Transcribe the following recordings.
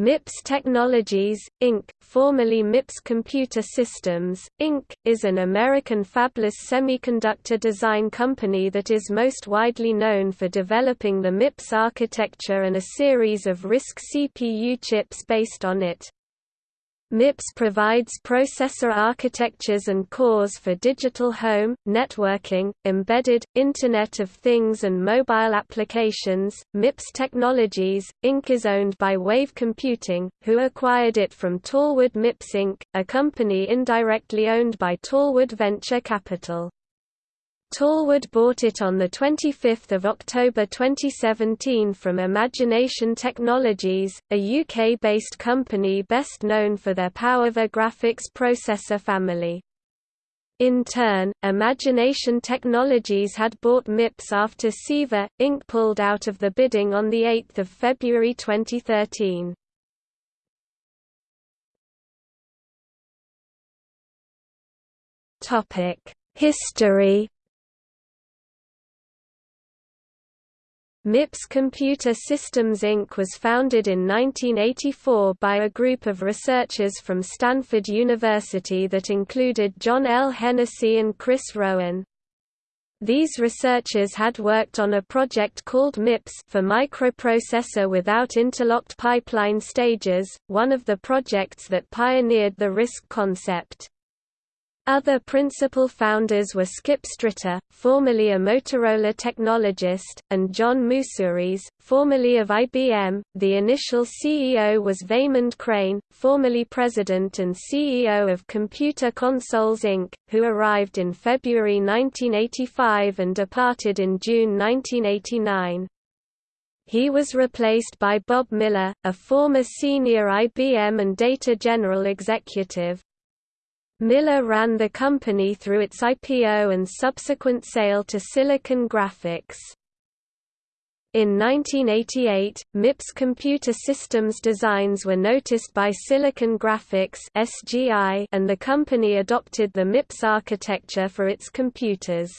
MIPS Technologies, Inc., formerly MIPS Computer Systems, Inc., is an American fabless semiconductor design company that is most widely known for developing the MIPS architecture and a series of RISC CPU chips based on it. MIPS provides processor architectures and cores for digital home, networking, embedded, Internet of Things and mobile applications. MIPS Technologies, Inc. is owned by Wave Computing, who acquired it from Tallwood MIPS Inc., a company indirectly owned by Tallwood Venture Capital. Tallwood bought it on 25 October 2017 from Imagination Technologies, a UK-based company best known for their PowerVR graphics processor family. In turn, Imagination Technologies had bought MIPS after CEVA, Inc. pulled out of the bidding on 8 February 2013. History MIPS Computer Systems Inc. was founded in 1984 by a group of researchers from Stanford University that included John L. Hennessy and Chris Rowen. These researchers had worked on a project called MIPS for microprocessor without interlocked pipeline stages, one of the projects that pioneered the RISC concept. Other principal founders were Skip Stritter, formerly a Motorola technologist, and John Moussouris, formerly of IBM. The initial CEO was Vaemond Crane, formerly president and CEO of Computer Consoles Inc., who arrived in February 1985 and departed in June 1989. He was replaced by Bob Miller, a former senior IBM and Data General executive. Miller ran the company through its IPO and subsequent sale to Silicon Graphics. In 1988, MIPS computer systems designs were noticed by Silicon Graphics (SGI), and the company adopted the MIPS architecture for its computers.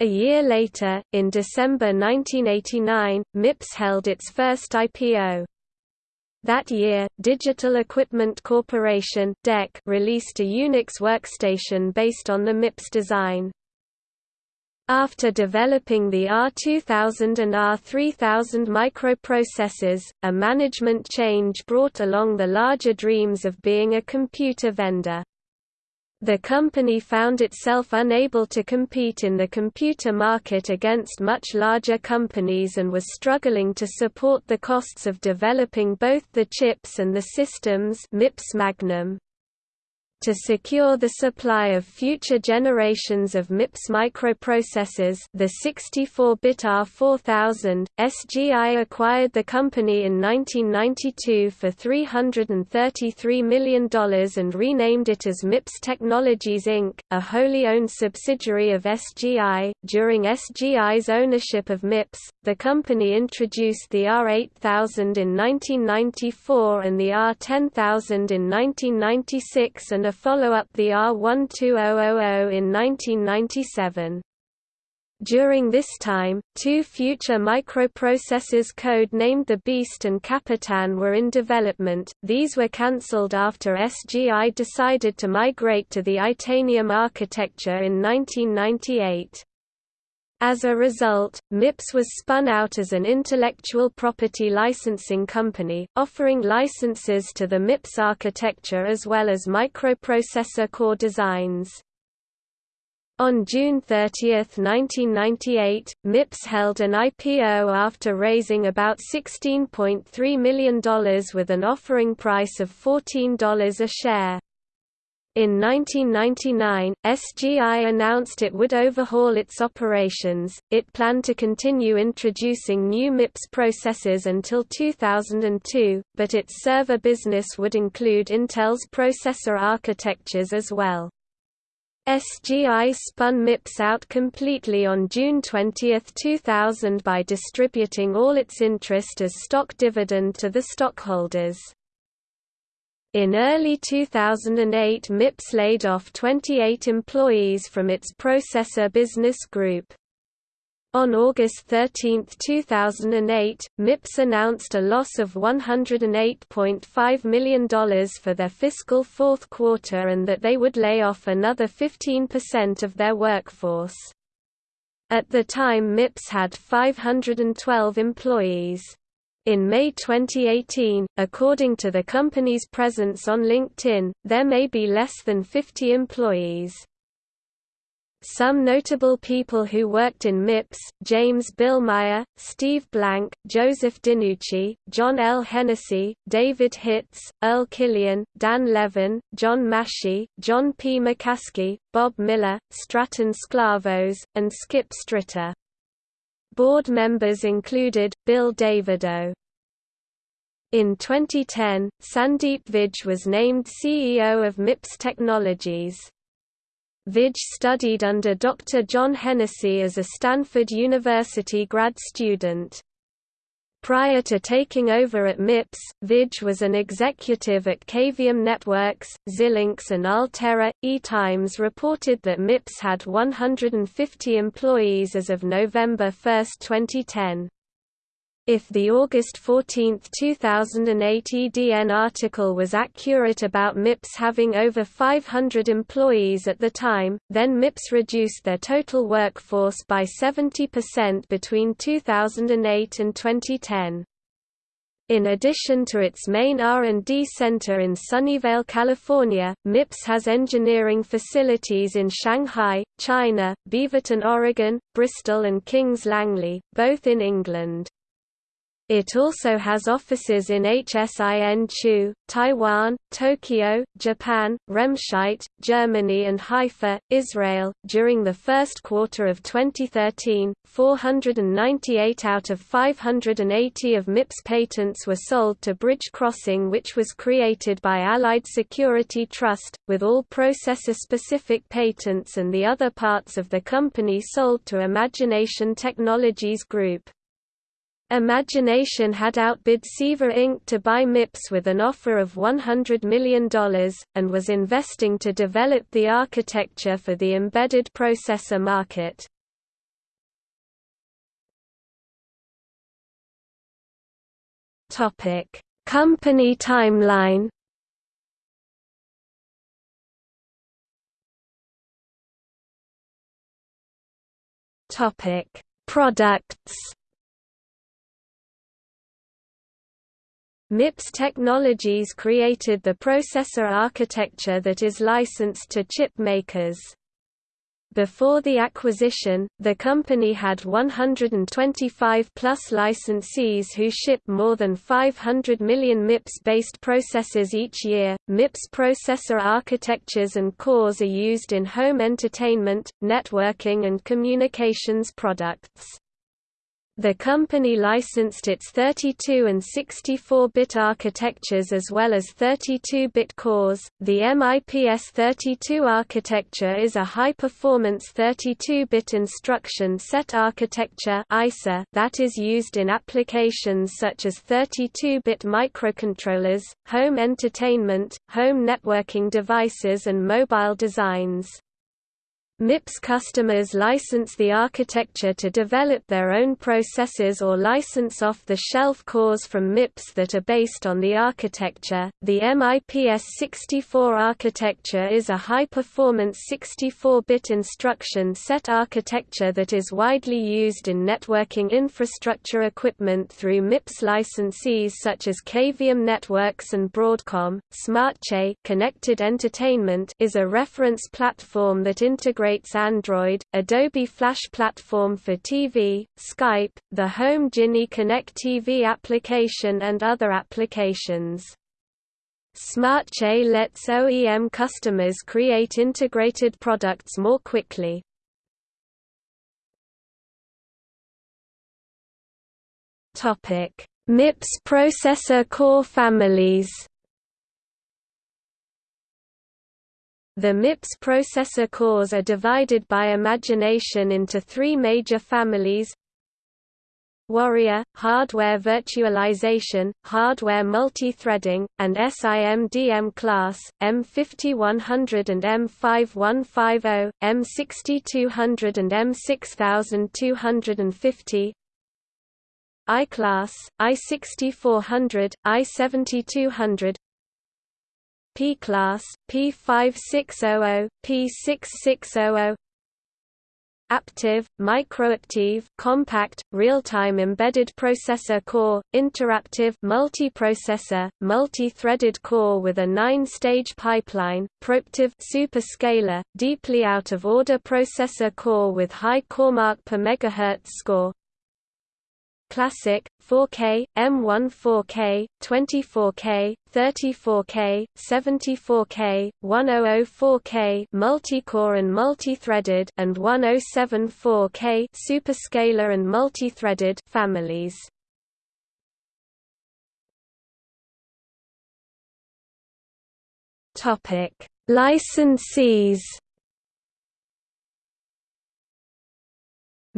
A year later, in December 1989, MIPS held its first IPO. That year, Digital Equipment Corporation DEC released a Unix workstation based on the MIPS design. After developing the R2000 and R3000 microprocessors, a management change brought along the larger dreams of being a computer vendor. The company found itself unable to compete in the computer market against much larger companies and was struggling to support the costs of developing both the chips and the systems MIPS Magnum. To secure the supply of future generations of MIPS microprocessors the 64-bit R4000, SGI acquired the company in 1992 for $333 million and renamed it as MIPS Technologies Inc., a wholly owned subsidiary of SGI. During SGI's ownership of MIPS, the company introduced the R8000 in 1994 and the R10000 in 1996 and a follow-up the R12000 in 1997. During this time, two future microprocessors code-named the Beast and Capitan were in development, these were cancelled after SGI decided to migrate to the Itanium architecture in 1998. As a result, MIPS was spun out as an intellectual property licensing company, offering licenses to the MIPS architecture as well as microprocessor core designs. On June 30, 1998, MIPS held an IPO after raising about $16.3 million with an offering price of $14 a share. In 1999, SGI announced it would overhaul its operations. It planned to continue introducing new MIPS processors until 2002, but its server business would include Intel's processor architectures as well. SGI spun MIPS out completely on June 20, 2000 by distributing all its interest as stock dividend to the stockholders. In early 2008 MIPS laid off 28 employees from its processor business group. On August 13, 2008, MIPS announced a loss of $108.5 million for their fiscal fourth quarter and that they would lay off another 15% of their workforce. At the time MIPS had 512 employees. In May 2018, according to the company's presence on LinkedIn, there may be less than 50 employees. Some notable people who worked in MIPS, James Billmeyer, Steve Blank, Joseph DiNucci, John L. Hennessy, David Hitz, Earl Killian, Dan Levin, John Mashey, John P. McCaskey, Bob Miller, Stratton Sklavos, and Skip Stritter. Board members included, Bill Davidow. In 2010, Sandeep Vij was named CEO of MIPS Technologies. Vij studied under Dr. John Hennessy as a Stanford University grad student. Prior to taking over at MIPS, Vij was an executive at Cavium Networks, Xilinx and Altera. EE Times reported that MIPS had 150 employees as of November 1, 2010. If the August 14, 2008 EDN article was accurate about MIPS having over 500 employees at the time, then MIPS reduced their total workforce by 70% between 2008 and 2010. In addition to its main R&D center in Sunnyvale, California, MIPS has engineering facilities in Shanghai, China, Beaverton, Oregon, Bristol and Kings Langley, both in England. It also has offices in Hsin-Chu, Taiwan, Tokyo, Japan, Remscheid, Germany, and Haifa, Israel. During the first quarter of 2013, 498 out of 580 of MIPS patents were sold to Bridge Crossing, which was created by Allied Security Trust, with all processor specific patents and the other parts of the company sold to Imagination Technologies Group. Imagination had outbid CEVA Inc. to buy MIPS with an offer of $100 million, and was investing to develop the architecture for the embedded processor market. Company timeline Products MIPS Technologies created the processor architecture that is licensed to chip makers. Before the acquisition, the company had 125 plus licensees who ship more than 500 million MIPS-based processors each year. MIPS processor architectures and cores are used in home entertainment, networking and communications products. The company licensed its 32 and 64-bit architectures as well as 32-bit cores. The MIPS 32 architecture is a high-performance 32-bit instruction set architecture (ISA) that is used in applications such as 32-bit microcontrollers, home entertainment, home networking devices and mobile designs. MIPS customers license the architecture to develop their own processors or license off-the-shelf cores from MIPS that are based on the architecture. The MIPS 64 architecture is a high-performance 64-bit instruction set architecture that is widely used in networking infrastructure equipment through MIPS licensees such as Cavium Networks and Broadcom. SmartCE Connected Entertainment is a reference platform that integrates integrates Android, Adobe Flash Platform for TV, Skype, the Home Genie Connect TV application and other applications. SmartCE lets OEM customers create integrated products more quickly. MIPS processor core families The MIPS processor cores are divided by imagination into three major families Warrior, hardware virtualization, hardware multi-threading, and SIMDM class, M5100 and M5150, M6200 and M6250 I-class, I6400, I7200 P-class, P5600, P6600 Aptiv, microaptiv compact, real-time embedded processor core, interAptiv multiprocessor, multi-threaded core with a nine-stage pipeline, proAptiv superscalar, deeply out-of-order processor core with high CoreMark per megahertz score, Classic, 4K, M1 4K, 24K, 34K, 74K, 100 multi-core and multi-threaded and 107 4K superscalar and multi-threaded families. Topic: Licensees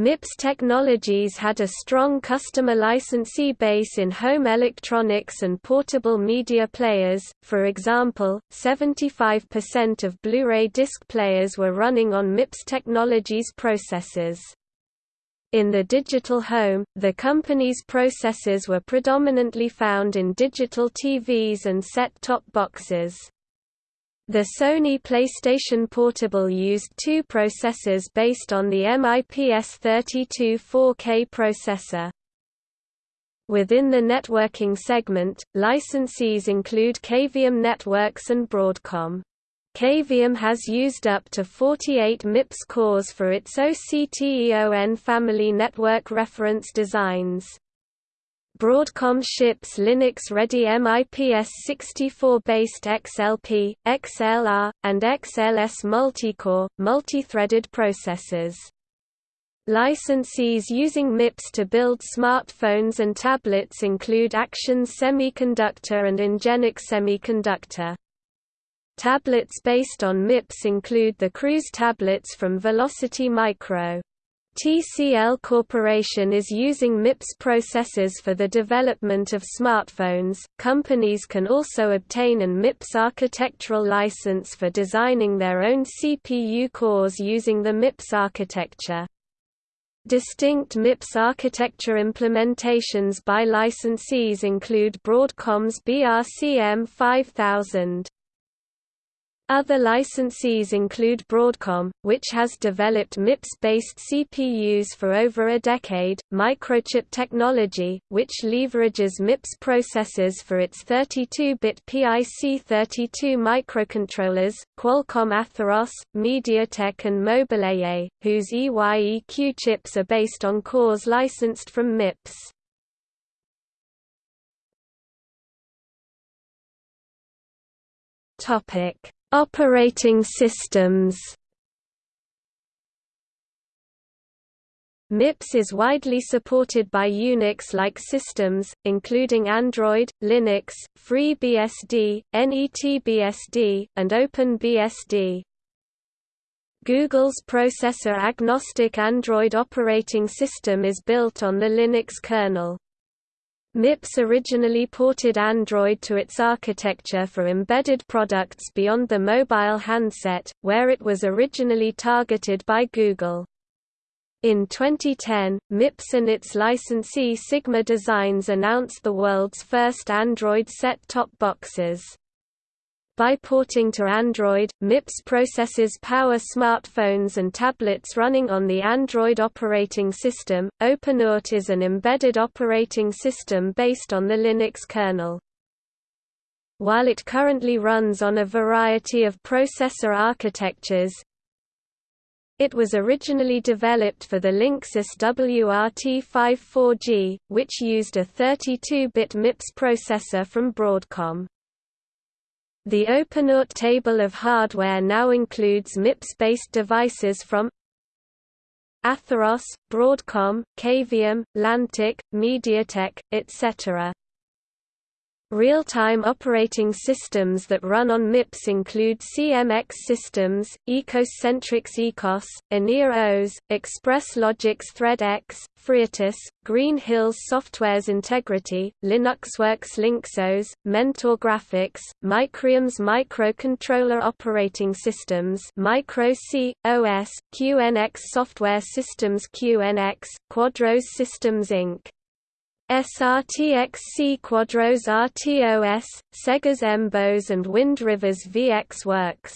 MIPS Technologies had a strong customer licensee base in home electronics and portable media players, for example, 75% of Blu-ray disc players were running on MIPS Technologies processors. In the digital home, the company's processors were predominantly found in digital TVs and set-top boxes. The Sony PlayStation Portable used two processors based on the MIPS32 4K processor. Within the networking segment, licensees include Cavium Networks and Broadcom. Cavium has used up to 48 MIPS cores for its OCTEON family network reference designs. Broadcom ships Linux-ready MIPS64-based XLP, XLR, and XLS multicore, multi-threaded processors. Licensees using MIPS to build smartphones and tablets include Actions Semiconductor and Ingenic Semiconductor. Tablets based on MIPS include the Cruz tablets from Velocity Micro. TCL Corporation is using MIPS processors for the development of smartphones. Companies can also obtain an MIPS architectural license for designing their own CPU cores using the MIPS architecture. Distinct MIPS architecture implementations by licensees include Broadcom's BRCM 5000. Other licensees include Broadcom, which has developed MIPS-based CPUs for over a decade, Microchip Technology, which leverages MIPS processors for its 32-bit PIC32 microcontrollers, Qualcomm Atheros, MediaTek and Mobileye, whose EYEQ chips are based on cores licensed from MIPS. Topic Operating systems MIPS is widely supported by Unix-like systems, including Android, Linux, FreeBSD, NetBSD, and OpenBSD. Google's processor-agnostic Android operating system is built on the Linux kernel. MIPS originally ported Android to its architecture for embedded products beyond the mobile handset, where it was originally targeted by Google. In 2010, MIPS and its licensee Sigma Designs announced the world's first Android set-top boxes. By porting to Android, MIPS processes power smartphones and tablets running on the Android operating system. OpenWrt is an embedded operating system based on the Linux kernel. While it currently runs on a variety of processor architectures, it was originally developed for the Linksys WRT54G, which used a 32-bit MIPS processor from Broadcom. The OpenWrt table of hardware now includes MIPS-based devices from Atheros, Broadcom, Cavium, Lantiq, MediaTek, etc. Real-time operating systems that run on MIPS include CMX systems, eCosCentric Ecos, Enea OS, Express Logic ThreadX, FreeRTOS, Green Hills Software's Integrity, LynuxWorks LynxOS, Mentor Graphics, Micrium's Microcontroller Operating Systems Micro C, OS, QNX Software Systems QNX, Quadros Systems Inc. SRTXC Quadros RTOS, SEGGER's Embos and Wind River's VX Works.